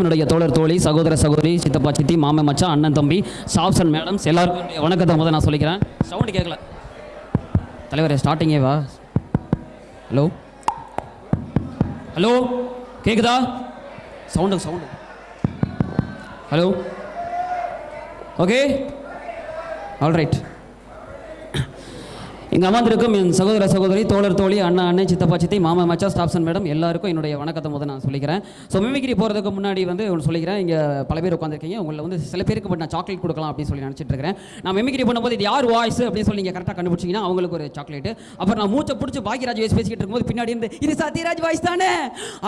என்னுடைய தோழர் தோழி சகோதர சகோதரி சித்தப்பா சித்தி மாமன் மச்சான் அண்ணன் தம்பி சாப்சன் மேடம்ஸ் எல்லாருக்கும் வணக்கத்தை முதல் நான் சொல்லிக்கிறேன். சவுண்டு கேட்கல. தலைவரே ஸ்டார்டிங்கே வா. ஹலோ ஹலோ கேட்குதா sound sound. Hello okay alright இங்கே அமர்ந்திருக்கும் என் சகோதர சகோதரி தோழர் தோழி அண்ணா அண்ணன் சித்தப்பா சித்தி மாமா மச்சா ஸ்டாப்சன் மேடம் எல்லாருக்கும் என்னுடைய வணக்கத்தை முதல் நான் சொல்லிக்கிறேன். ஸோ மிமிக்ரி போகிறதுக்கு முன்னாடி வந்து ஒன்று சொல்லிக்கிறேன். இங்கே பல பேர் உட்காந்துருக்கீங்க உங்களை வந்து சில பேருக்கு பட் நான் சாக்லேட் கொடுக்கலாம் அப்படின்னு சொல்லி நினச்சிட்டு இருக்கிறேன். நான் மிமிக்ரி பண்ணும்போது இது யார் வாய்ஸ் அப்படின்னு சொல்லி நீங்கள் கரெக்டாக கண்டுபிடிச்சிங்கன்னா அவங்களுக்கு ஒரு சாக்லேட் அப்புறம் நான் மூச்சை பிடிச்சி பாக்கியராஜ் வயசு பேசிக்கிட்டு இருக்கும்போது பின்னாடி இருந்து இது சத்யராஜ் வாய்ஸ் தானே?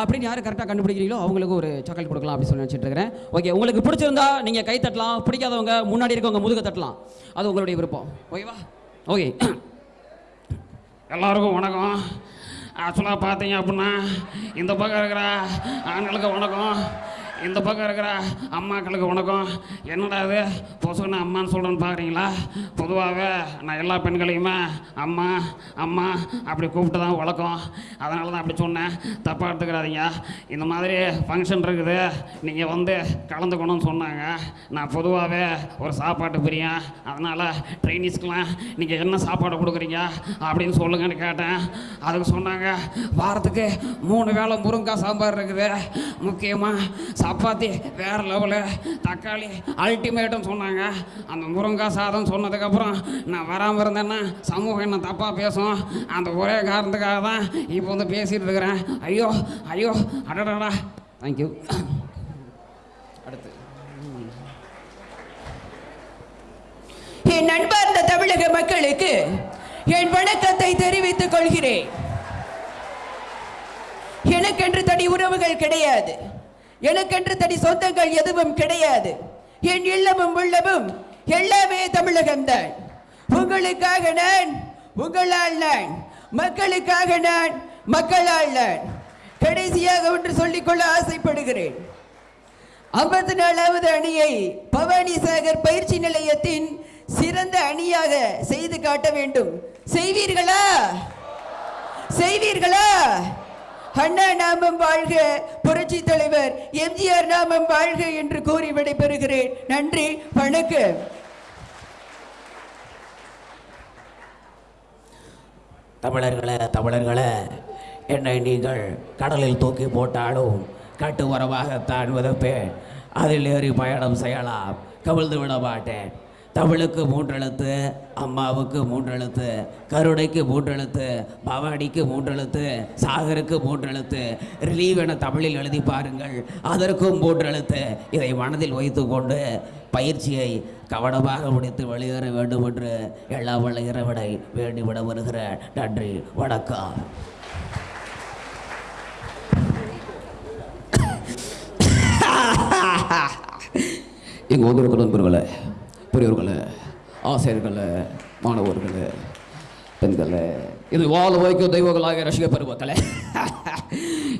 அப்படின்னு யார் கரெக்டாக கண்டுபிடிக்கிறீங்களோ அவங்களுக்கு ஒரு சாக்லேட் கொடுக்கலாம் அப்படின்னு சொல்லி நினச்சிட்டு இருக்கிறேன். ஓகே உங்களுக்கு பிடிச்சிருந்தா நீங்கள் கை தட்டலாம். பிடிக்காதவங்க முன்னாடி இருக்கவங்க முதுக தட்டலாம். அது உங்களுடைய விருப்பம். ஓகேவா ஓகே எல்லாருக்கும் வணக்கம். ஆக்சுவலாக பார்த்தீங்க அப்படின்னா இந்த பக்கம் இருக்கிற ஆண்களுக்கு வணக்கம். இந்த பக்கம் இருக்கிற அம்மாக்களுக்கு வணக்கம். என்னடா இது? பொசுன்னு அம்மான்னு சொல்கிறேன்னு பார்க்குறீங்களா பொதுவாகவே நான் எல்லா பெண்களையுமே அம்மா அம்மா அப்படி கூப்பிட்டு தான் வழக்கம் அதனால தான் அப்படி சொன்னேன். தப்பாக எடுத்துக்கிறாதீங்க இந்த மாதிரி ஃபங்க்ஷன் இருக்குது. நீங்கள் வந்து கலந்துக்கணும்னு சொன்னாங்க. நான் பொதுவாகவே ஒரு சாப்பாட்டு பிரியன் அதனால் ட்ரைனிஸ்க்கெலாம் நீங்கள் என்ன சாப்பாடு கொடுக்குறீங்க அப்படின்னு சொல்லுங்கன்னு கேட்டேன். அதுக்கு சொன்னாங்க வாரத்துக்கு மூணு வேளை முருங்கைக்காய் சாம்பார் இருக்குது. முக்கியமாக சப்பாத்தி வேறு லெவலு தக்காளி அல்டிமேட்டும் சொன்னாங்க. அந்த முருங்கை சாதம் சொன்னதுக்கப்புறம் நான் வராமல் இருந்தேன்னா சமூகம் என்ன தப்பாக பேசும்? அந்த ஒரே காரணத்துக்காக தான் இப்போ வந்து பேசிகிட்டு இருக்கிறேன். ஐயோ ஐயோ அடடாடா தேங்க்யூ அடுத்து. என் நண்பார்ந்த தமிழக மக்களுக்கு என் வணக்கத்தை தெரிவித்துக் கொள்கிறேன். எனக்கென்று தனி உறவுகள் கிடையாது. எனக்கென்று தனி சொந்தங்கள் எதுவும் கிடையாது. என் இல்லமும் உள்ளமும் எல்லாமே தமிழகம்தான் உங்களுக்காக நான் உங்களால் நான் மக்களுக்காக நான் மக்களால் நான் கடைசியாக ஒன்று சொல்லிக்கொள்ள ஆசைப்படுகிறேன். ஐம்பத்தி நாலாவது அணியை பவானி சாகர் பயிற்சி நிலையத்தின் சிறந்த அணியாக செய்து காட்ட வேண்டும். செய்வீர்களா? செய்வீர்களா? அண்ணா நாமம் வாழ்க புரட்சி தலைவர் எம்ஜிஆர் நாமம் வாழ்க என்று கூறி விடைபெறுகிறேன். நன்றி வணக்கம். தமிழர்களே தமிழர்களே என்னை நீங்கள் கடலில் தூக்கி போட்டாலும் கட்டு உரமாகத்தான் விதப்பேன் அதில் ஏறி பயணம் செய்யலாம். கவிழ்ந்து விட மாட்டேன். தமிழுக்கு மூன்றெழுத்து அம்மாவுக்கு மூன்றெழுத்து கருணைக்கு மூன்றெழுத்து பவானிக்கு மூன்றெழுத்து சாகருக்கு மூன்றெழுத்து. ரிலீவ் என தமிழில் எழுதி பாருங்கள். அதற்கும் மூன்றெழுத்து. இதை மனதில் வைத்துக்கொண்டு பயிற்சியை கவனமாக முடித்து வெளியேற வேண்டும் என்று எல்லா வல்ல இறைவனை வேண்டிவிட வருகிற நன்றி. வணக்கம். எங்கள் வந்திருக்கிற பரவாயில்ல பெரியவர்களை ஆசிரியர்களை மாணவர்களை பெண்களை இது வாழ வைக்கும் தெய்வங்களாக ரசிக பெருமக்களே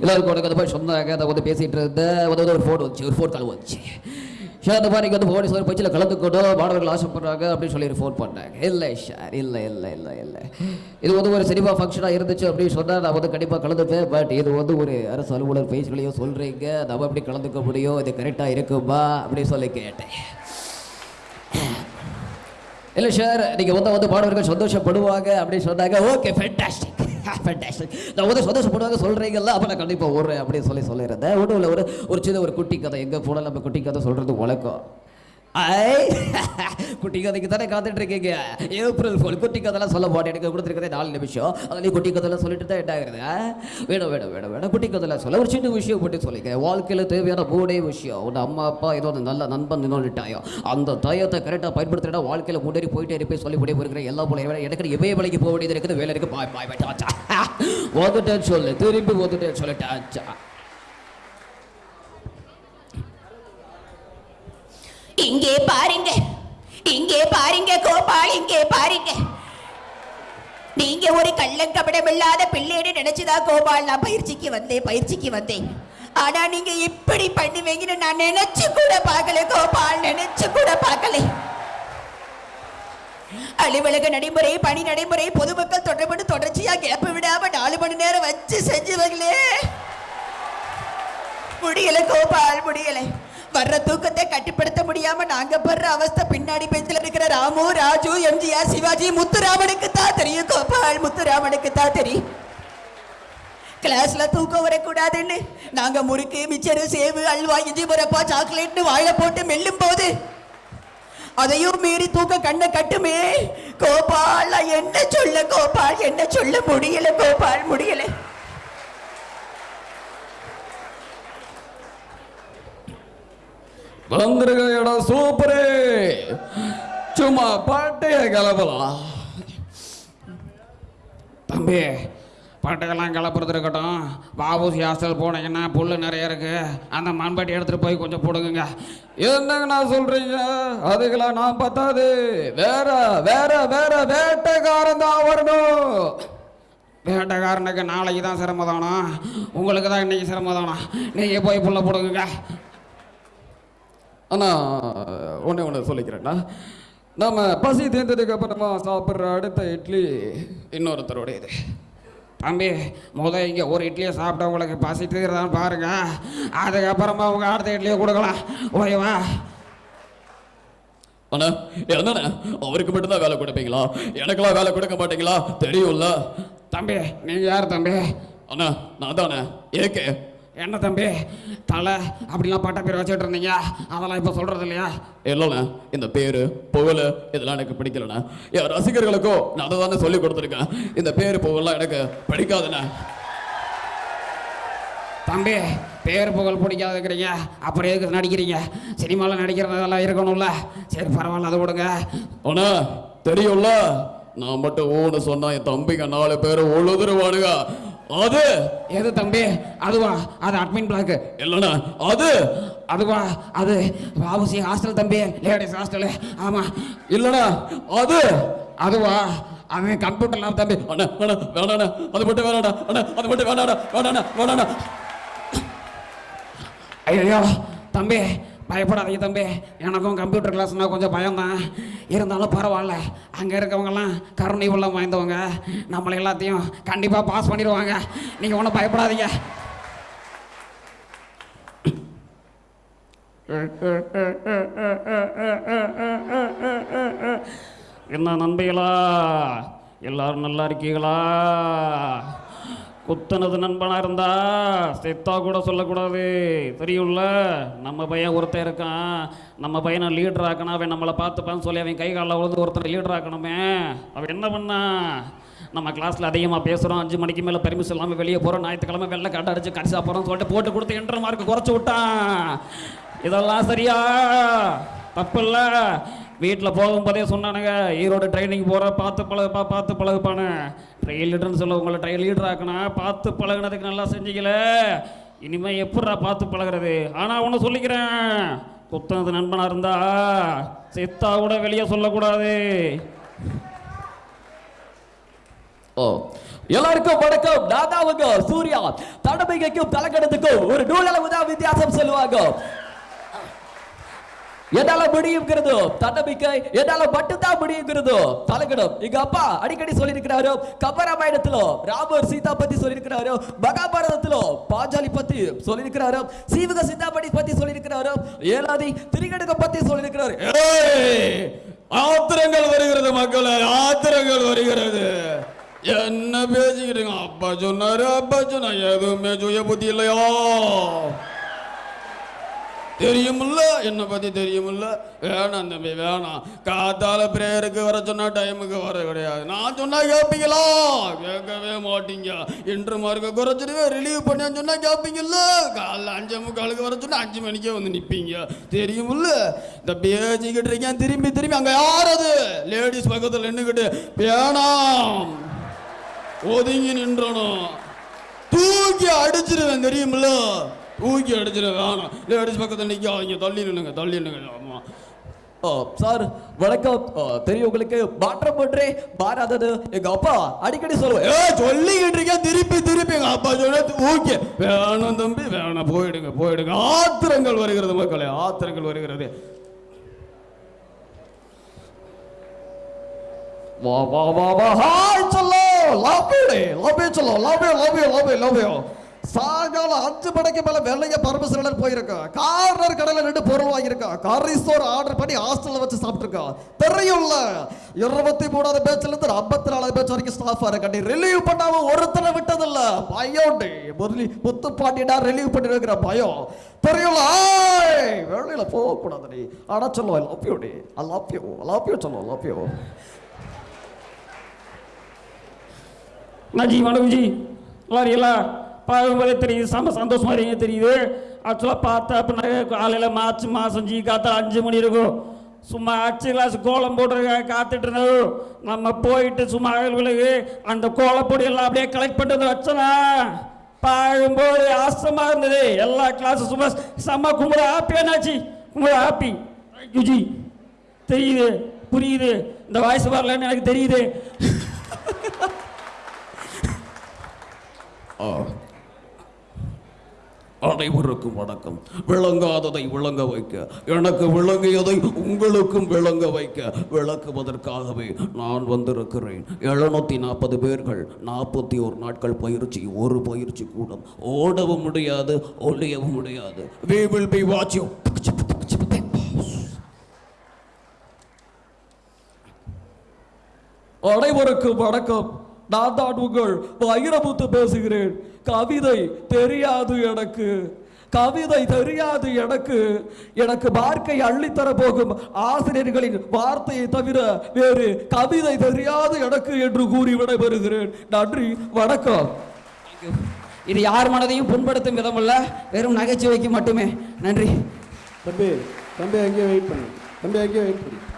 எல்லாருக்கும் உனக்கு அந்த மாதிரி சொன்னாங்க அதை வந்து பேசிகிட்டு இருந்தேன். வந்து ஒரு ஃபோன் வந்துச்சு ஒரு ஃபோன் கால் வந்துச்சு. சார் அந்த மாதிரி வந்து போலீஸ் ஒரு பயிற்சியில் கலந்துக்கணும் மாணவர்கள் ஆசைப்படுறாங்க அப்படின்னு சொல்லி ஃபோன் பண்ணாங்க. இல்லை சார் இல்லை இல்லை இல்லை இல்லை. இது வந்து ஒரு சினிமா ஃபங்க்ஷனாக இருந்துச்சு அப்படின்னு சொன்னால் நான் வந்து கண்டிப்பாக கலந்துப்பேன். பட் இது வந்து ஒரு அரசு அலுவலர் பயிற்சிகளையும் சொல்கிறீங்க நம்ம எப்படி கலந்துக்க முடியும்? இது கரெக்டாக இருக்குமா? அப்படின்னு சொல்லி கேட்டேன். இல்லை சார் நீங்கள் வந்து வந்து மாணவர்கள் சந்தோஷப்படுவாங்க அப்படின்னு சொன்னாங்க. ஓகே ஃபென்டாஸ்டிக் ஃபென்டாஸ்டிக் நான் வந்து சந்தோஷப்படுவாங்க சொல்கிறீங்கல்ல அப்போ நான் கண்டிப்பாக ஓடுறேன் அப்படின்னு சொல்லி சொல்லியிருந்தேன். ஒன்றும் ஒரு ஒரு சின்ன ஒரு குட்டி கதை. எங்கே போனால் நம்ம குட்டி கதை சொல்கிறது வழக்கம். ஐ குட்டி கதைக்கு தானே காத்துட்டு இருக்கீங்க ஏப்ரல் ஃபோல் குட்டி கதைலாம் சொல்ல மாட்டேன் எனக்கு கொடுத்துருக்கதே நாலு நிமிஷம். அதுலேயும் குட்டி கதைலாம் சொல்லிட்டு தான் எட்டாகிறது வேணும் வேணும் வேணும் வேணும். குட்டி கதைலாம் சொல்ல. ஒரு சின்ன விஷயம் மட்டும் சொல்லிக்கிறேன். வாழ்க்கையில் தேவையான மூணே விஷயம். உன் அம்மா அப்பா ஏதோ ஒரு நல்ல நண்பன் இன்னொன்று டயம் அந்த டயத்தை கரெக்டாக பயன்படுத்தினா வாழ்க்கையில் முன்னேறி போயிட்டே இருப்பேன் சொல்லி முடிய போயிருக்கிறேன் எல்லா போல எனக்கு இவைய வேலைக்கு போக வேண்டியது இருக்குது. வேலை இருக்குது பாய் பாய் பாய் ஆச்சா சொல்லு. திரும்பி வந்துட்டேன்னு சொல்லிட்டாச்சா இங்கே பாருங்க. இங்கே பாருங்க கோபால் இங்கே பாருங்க. நீங்க ஒரு கள்ளங்கபடம் இல்லாத பிள்ளைன்னு நினைச்சுதான் கோபால் நான் பயிற்சிக்கு வந்தேன் பயிற்சிக்கு வந்தேன். ஆனா நீங்க இப்படி பண்ணுவீங்கன்னு நான் நினைச்சு கூட பார்க்கல கோபால் நினைச்சு கூட பார்க்கல. அலுவலக நடைமுறை பணி நடைமுறை பொதுமக்கள் தொடர்பு தொடர்ச்சியா கேப் விடாம நாலு மணி நேரம் வச்சு செஞ்சுவங்களே முடியல கோபால் முடியலை. வர்ற தூக்கத்தை கட்டுப்படுத்த முடியாம நாங்க படுற அவஸ்தை பின்னாடி பெஞ்சில் இருக்கிற ராமு ராஜு எம்ஜிஆர் சிவாஜி முத்துராமனுக்கு தான் தெரியும். கோபால் முத்துராமனுக்கு தான் தெரியும். கிளாஸ்ல தூக்கம் வரக்கூடாதுன்னு. நாங்க முறுக்கு மிச்சரு சேவு அல்வா இஞ்சி முறப்பா சாக்லேட்னு வாழை போட்டு மெல்லும் போது அதையும் மீறி தூக்க கண்ணை கட்டுமே. கோபால் என்ன சொல்ல கோபால் என்ன சொல்ல முடியல கோபால் முடியல. வந்துருங்கடா சூப்பரு. சும்மா பாட்டைய கிளப்பலாம் தம்பி பாட்டையெல்லாம் கிளப்புறது இருக்கட்டும். பாபூசி ஹாஸ்டல் போனீங்கன்னா புல்லு நிறைய இருக்கு. அந்த மண்பட்டி எடுத்துட்டு போய் கொஞ்சம் போடுங்க என்னங்கண்ணா சொல்றீங்க? அதுக்கெல்லாம் நான் பத்தாது. வேற வேற வேற வேட்டைக்காரன் தான் வரணும். வேட்டைக்காரனுக்கு நாளைக்கு தான் சிரமதானா? உங்களுக்கு தான் இன்னைக்கு சிரமதானா? நீங்கள் போய் புல்ல போடுங்க அண்ணா ஒண்ணே ஒன்று சொல்லிக்கிறேன்னா நம்ம பசி தீர்ந்ததுக்கு அப்புறமா சாப்பிட்ற அடுத்த இட்லி இன்னொருத்தருடையது தம்பி முத இங்கே ஒரு இட்லியை சாப்பிட்டா உங்களுக்கு பசி தீர்தான்னு பாருங்க. அதுக்கப்புறமா உங்கள் அடுத்த இட்லியை கொடுக்கலாம். ஓகேவா? அண்ணா என்னண்ணா அவருக்கு மட்டும்தான் வேலை கொடுப்பீங்களா? எனக்கெல்லாம் வேலை கொடுக்க மாட்டீங்களா? தெரியும்ல. தம்பி நீங்கள் யார் தம்பி? அண்ணா நான் தானே ஏகே. என்ன தம்பி தலை அப்படிலாம் பட்ட பேர் வச்சுட்டு இருந்தீங்க? அதெல்லாம் இப்போ சொல்கிறது இல்லையா? இல்லைண்ணா இந்த பேரு புகழ் இதெல்லாம் எனக்கு பிடிக்கலண்ணா. என் ரசிகர்களுக்கும் நான் அதை தானே சொல்லி கொடுத்துருக்கேன். இந்த பேரு புகழ்லாம் எனக்கு பிடிக்காதுண்ணா. தம்பி பேர் புகழ் பிடிக்காதுங்கிறீங்க. அப்புறம் எதுக்கு நடிக்கிறீங்க? சினிமாவில் நடிக்கிறதெல்லாம் இருக்கணும்ல. சரி பரவாயில்ல அதை விடுங்க. அண்ணா தெரியும்ல? நான் மட்டும் ஊன்னு சொன்னா என் தம்பிங்க நாலு பேர் உழுதுருவானுங்க. அது? எது தம்பி? அதுவா? அது அட்மின் பிளாக்கு இல்லைண்ணா. அது? அதுவா? அது வாபசி ஹாஸ்டல் தம்பி. லேடிஸ் ஹாஸ்டலு ஆமாம் இல்லைண்ணா. அது? அதுவா? அது கம்ப்யூட்டர் லேப் தம்பி. அண்ணா அண்ணா வேணாண்ணா. அது மட்டும் வேணாடா அண்ணா அது மட்டும் வேணாடா வேணாண்ணா. வேணாண்ணா. ஐயோ தம்பி பயப்படாதீங்க தம்பி. எனக்கும் கம்ப்யூட்டர் கிளாஸ்னால் கொஞ்சம் பயம்தான். இருந்தாலும் பரவாயில்ல. அங்கே இருக்கவங்கெல்லாம் கருணை உள்ளம் வாய்ந்தவங்க. நம்மளை எல்லாத்தையும் கண்டிப்பாக பாஸ் பண்ணிடுவாங்க. நீங்கள் ஒன்றும் பயப்படாதீங்க. என்ன நண்பிகளா? எல்லாரும் நல்லா இருக்கீங்களா? குத்துனது நண்பனாக இருந்தா செத்தா கூட சொல்லக்கூடாது. தெரியும்ல? நம்ம பையன் ஒருத்தன் இருக்கான். நம்ம பையனை லீடர் ஆக்கணும். அவன் நம்மளை பார்த்துப்பான்னு சொல்லி அவன் கை காலில் விழுந்து ஒருத்தனை லீடர் ஆக்கணுமே. அவன் என்ன பண்ணான் நம்ம கிளாஸில் அதிகமாக பேசுகிறோம் அஞ்சு மணிக்கு மேலே பர்மிஷன் இல்லாமல் வெளியே போகிறோம் ஞாயிற்றுக்கிழமை வெள்ளை கட்டை அடிச்சு கடிசா போகிறோம்னு சொல்லிட்டு போட்டு கொடுத்து என்ற மார்க் குறைச்சி விட்டான். இதெல்லாம் சரியா? தப்பு இல்லை. வீட்டில் போகும்போதே சொன்னானுங்க ஈரோடு ட்ரைனிங் போகிற பார்த்து பழகுப்பா பார்த்து பழகுப்பானு ட்ரையல் லீடர்னு சொல்ல உங்களை ட்ரையல் லீடர் ஆக்கணும் பார்த்து பழகுனதுக்கு நல்லா செஞ்சீங்கள. இனிமேல் எப்படிடா பார்த்து பழகுறது? ஆனால் ஒன்று சொல்லிக்கிறேன். குத்தனது நண்பனாக இருந்தா செத்தா கூட வெளியே சொல்லக்கூடாது. ஓ எல்லாருக்கும் வணக்கம். நான் தான் சூர்யா. தடமைக்கும் தலைக்கணத்துக்கும் ஒரு நூலளவு தான் வித்தியாசம் சொல்லுவாங்க. எதால முடியுங்கிறதோ தன்னம்பிக்கை எதால மட்டும்தான் முடியுங்கிறதோ தலைக்கணம் எங்க அப்பா அடிக்கடி சொல்லியிருக்கிறாரோ கபராமாயணத்திலோ ராமர் சீதா பத்தி சொல்லியிருக்கிறாரோ மகாபாரதத்திலோ பாஞ்சாலி பத்தி சொல்லியிருக்கிறாரோ சீவக சிந்தாமணி பத்தி சொல்லியிருக்கிறாரோ ஏலாதி திரிகடுக பத்தி சொல்லியிருக்கிறாரு. ஆத்திரங்கள் வருகிறது மக்களே ஆத்திரங்கள் வருகிறது. என்ன பேசிக்கிறீங்க அப்பா சொன்னாரு அப்பா சொன்னா எதுவுமே சுய புத்தி இல்லையா? தெரியுமில்ல? என்னை பற்றி தெரியுமில்ல? வேணாம் தம்பி வேணாம். காத்தால பிரேயருக்கு வர சொன்னால் டைமுக்கு வர கிடையாது. நான் சொன்னால் கேட்பீங்களா கேட்கவே மாட்டீங்க. இன்று மார்க்க குறைச்சிடுவே ரிலீவ் பண்ணி சொன்னால் கேட்பீங்கல்ல காலைல அஞ்சு முக்காலுக்கு வர சொன்னால் அஞ்சு மணிக்கே வந்து நிற்பீங்க தெரியுமில்ல? இந்த பேசிக்கிட்டு இருக்கேன். திரும்பி திரும்பி அங்கே யார் அது லேடிஸ் பக்கத்தில் நின்றுக்கிட்டு வேணாம் ஒதுங்கி நின்றணும். தூக்கி அடிச்சிருவேன் தெரியுமில்ல? தூக்கி அடிச்சிருவேன் வேணாம். லேடிஸ் பக்கத்தில் நிற்க இங்கே தள்ளி நின்னுங்க தள்ளி நின்னுங்க ஆமா ஓ சார் வணக்கம். தெரியும் உங்களுக்கு மாற்றம் ஒன்றே மாறாதது. எங்க அப்பா அடிக்கடி சொல்லுவேன் ஏ சொல்லிக்கிட்டு இருக்கேன் திருப்பி திருப்பி. எங்க அப்பா சொன்ன ஓகே வேணாம் தம்பி வேணாம் போயிடுங்க போயிடுங்க. ஆத்திரங்கள் வருகிறது மக்களே ஆத்திரங்கள் வருகிறது. வா வா வா வா ஹாய் சொல்லோ. லவ் யூ லவ் யூ சொல்லோ. Love you love you love you love you. சாயங்காலம் அஞ்சு மணிக்கு மேல வெள்ளைய பரமசிலர் போயிருக்கோம் கார்னர் கடையில நின்று பொருள் வாங்கியிருக்கோம் கரிசோர் ஆர்டர் பண்ணி ஹாஸ்டல்ல வச்சு சாப்பிட்டுருக்கோம் தெரியும்ல? இருபத்தி மூணாவது பேச்சுல இருந்து ஐம்பத்தி நாலாவது பேச்சு வரைக்கும் ஸ்டாஃப் இருக்கட்டி ரிலீவ் பண்ணாம ஒருத்தனை விட்டதில்ல. பயோண்டி முதலி முத்து பாண்டியடா ரிலீவ் பண்ணி வைக்கிற பயம். தெரியும்ல? ஏய், வெளியில போக கூடாது நீ. ஆனா சொல்லுவா love you D I love you love you love you நான் ஜி வணக்கம் ஜி. நல்லா இருக்கீங்களா பார்க்கும்போதே தெரியுது செம்ம சந்தோஷமாக இருக்கீங்க தெரியுது? ஆக்சுவலாக பார்த்தா அப்படின்னா காலையில் மார்ச் மாதம் ஜி காத்தால் அஞ்சு மணி இருக்கும். சும்மா அச்சு கிளாஸ் கோலம் போட்டுருக்க காத்துட்டு இருந்தது. நம்ம போயிட்டு சும்மா அகல் விலகு அந்த கோலப்பொடி எல்லாம் அப்படியே கலெக்ட் பண்ணிட்டு வந்து வச்சனா பார்க்கும்போது ஆசமாக இருந்தது. எல்லா கிளாஸும் சும்மா செம்ம கும்பிட ஹாப்பியானாச்சு கும்பிட ஹாப்பி யூஜி தெரியுது புரியுது. இந்த வாய்ஸ் வரலன்னு எனக்கு தெரியுது. அனைவருக்கும் வணக்கம். விளங்காததை விளங்க வைக்க. எனக்கு விளங்கியதை உங்களுக்கும் விளங்க வைக்க. விளக்குவதற்காகவே நான் வந்திருக்கிறேன். எழுநூத்தி நாற்பது பேர்கள் நாற்பத்தி ஒரு நாட்கள் பயிற்சி ஒரு பயிற்சி கூடம். ஓடவும் முடியாது ஒளியவும் முடியாது. We will be watching. அனைவருக்கும் வணக்கம். நான் தான் உங்கள் வைரமுத்து பேசுகிறேன். கவிதை தெரியாது எனக்கு. கவிதை தெரியாது எனக்கு. எனக்கு வார்த்தை அள்ளித்தர போகும் ஆசிரியர்களின் வார்த்தையை தவிர வேறு கவிதை தெரியாது எனக்கு என்று கூறி விடைபெறுகிறேன். நன்றி வணக்கம். இது யார் மனதையும் புண்படுத்தும் விதமல்ல. வெறும் நகைச்சுவைக்கு மட்டுமே. நன்றி. தம்பி தம்பி அங்கேயே வெயிட் பண்ணு. தம்பி அங்கேயே வெயிட் பண்ணு.